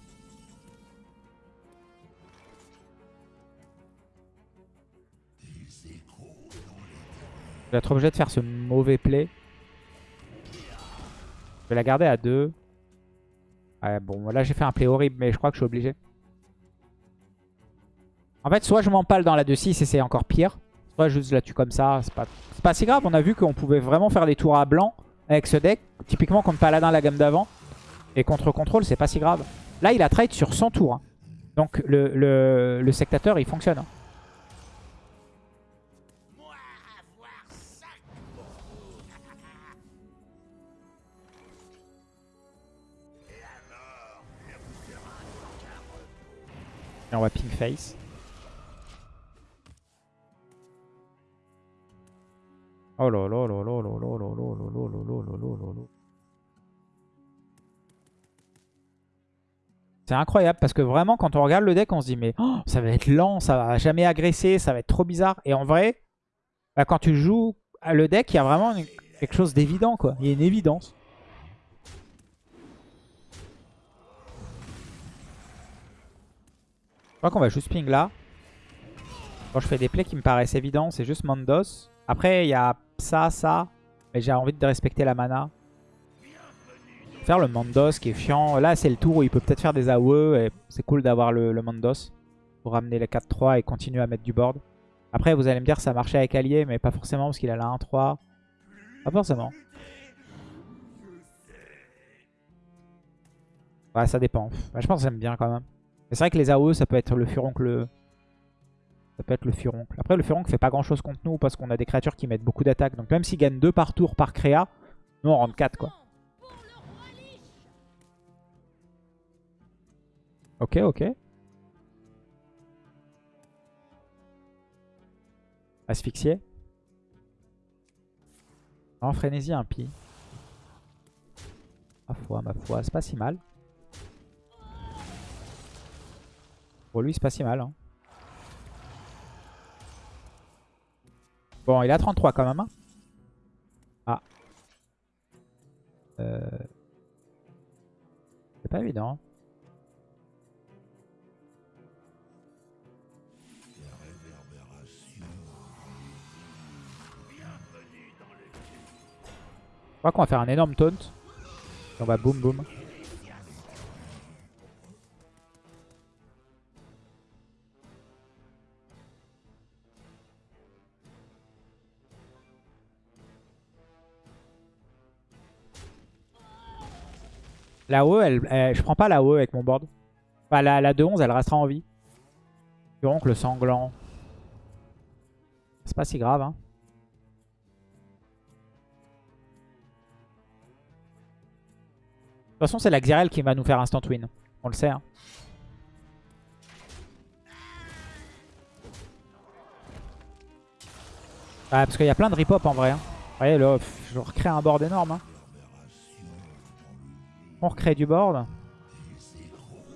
Je vais être obligé de faire ce mauvais play. Je vais la garder à 2. Ouais, bon, là j'ai fait un play horrible, mais je crois que je suis obligé. En fait, soit je m'empale dans la 2-6 et c'est encore pire. Soit je la tue comme ça. C'est pas, pas si grave. On a vu qu'on pouvait vraiment faire des tours à blanc avec ce deck. Typiquement contre Paladin la gamme d'avant. Et contre contrôle, c'est pas si grave. Là, il a trade sur 100 tours. hein. Donc le, le, le sectateur, il fonctionne. hein. Et on va ping face. Oh là là là là là là là là là là là là là là. C'est incroyable parce que vraiment quand on regarde le deck on se dit mais oh, ça va être lent, ça va jamais agresser, ça va être trop bizarre. Et en vrai, bah, quand tu joues le deck, il y a vraiment quelque chose d'évident quoi. Il y a une évidence. Je crois qu'on va juste ping là. Quand je fais des plays qui me paraissent évidents, c'est juste Mandos. Après, il y a ça, ça. Mais j'ai envie de respecter la mana. Faire le Mandos qui est chiant. Là, c'est le tour où il peut peut-être faire des AOE. Et c'est cool d'avoir le, Mandos. Pour ramener les 4-3 et continuer à mettre du board. Après, vous allez me dire ça marchait avec Allier. Mais pas forcément parce qu'il a la 1-3. Pas forcément. Ouais, ça dépend. Ouais, je pense que j'aime bien quand même. C'est vrai que les AOE, ça peut être le furoncle. Ça peut être le furoncle. Après, le furoncle fait pas grand chose contre nous parce qu'on a des créatures qui mettent beaucoup d'attaques. Donc même s'il gagne 2 par tour par créa, nous on rentre 4 quoi. Ok, ok. Asphyxié. Non, frénésie impie. Ma foi, ma foi, c'est pas si mal. Pour lui, c'est pas si mal. hein. Bon, il a 33 quand même. hein. Ah, Euh, C'est pas évident. Je crois qu'on va faire un énorme taunt. On va boum boum. La OE, elle, je prends pas la OE avec mon board. Enfin, la, la 2-11, elle restera en vie. Donc le sanglant. C'est pas si grave. Hein. De toute façon, c'est la Xyrel qui va nous faire instant win. On le sait. Hein. Ah, parce qu'il y a plein de rip-hop en vrai. Hein. Vous voyez, là, je recrée un board énorme. Hein. On recrée du board.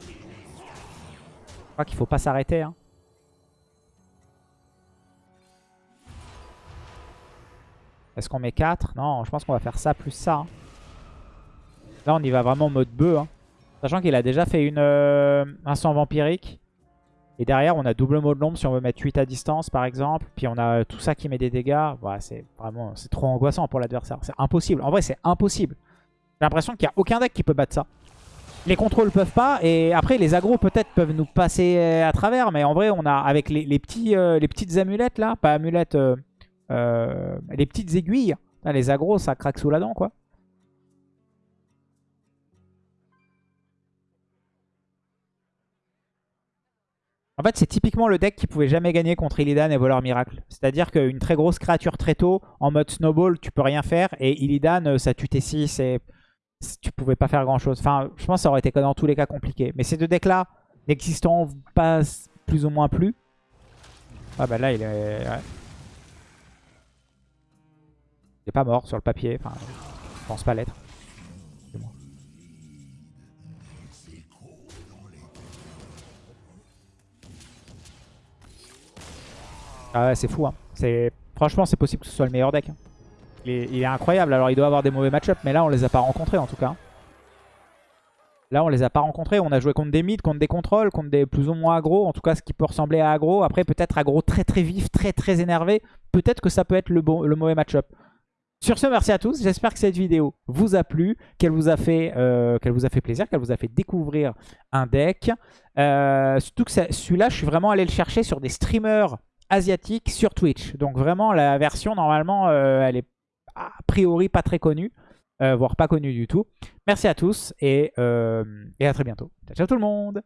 Je crois qu'il faut pas s'arrêter. Hein. Est-ce qu'on met 4 Non, je pense qu'on va faire ça plus ça. hein. Là, on y va vraiment en mode bœuf. hein. Sachant qu'il a déjà fait euh, un sang vampirique. Et derrière, on a double mot de l'ombre si on veut mettre 8 à distance, par exemple. Puis on a tout ça qui met des dégâts. Voilà, c'est vraiment c'est trop angoissant pour l'adversaire. C'est impossible. En vrai, c'est impossible. J'ai l'impression qu'il n'y a aucun deck qui peut battre ça. Les contrôles peuvent pas. Et après, les agros peut-être peuvent nous passer euh, à travers. Mais en vrai, on a avec les, euh, petites amulettes là. Pas amulettes. euh, les petites aiguilles. Les agros, ça craque sous la dent, quoi. En fait, c'est typiquement le deck qui pouvait jamais gagner contre Illidan et Voleur Miracle. C'est-à-dire qu'une très grosse créature très tôt, en mode snowball, tu peux rien faire. Et Illidan, ça tue tes 6 et tu pouvais pas faire grand-chose. Enfin, je pense que ça aurait été dans tous les cas compliqué. Mais ces deux decks-là, n'existant pas plus ou moins plus. Ah bah là, il est... Il est pas mort sur le papier. Enfin, je pense pas l'être. Ah ouais, c'est fou. Hein. Franchement, c'est possible que ce soit le meilleur deck. hein. Il est, incroyable. Alors, il doit avoir des mauvais match mais là, on les a pas rencontrés en tout cas. Là, on les a pas rencontrés. On a joué contre des mids, contre des contrôles, contre des plus ou moins aggro. En tout cas, ce qui peut ressembler à aggro. Après, peut-être aggro très très vif, très très énervé. Peut-être que ça peut être le, mauvais match-up. Sur ce, merci à tous. J'espère que cette vidéo vous a plu, qu'elle vous a fait, euh, plaisir, qu'elle vous a fait découvrir un deck. Euh, surtout que celui-là, je suis vraiment allé le chercher sur des streamers asiatiques sur Twitch. Donc vraiment, la version, normalement, euh, elle est a priori pas très connue, euh, voire pas connue du tout. Merci à tous et, euh, et à très bientôt. Ciao, ciao tout le monde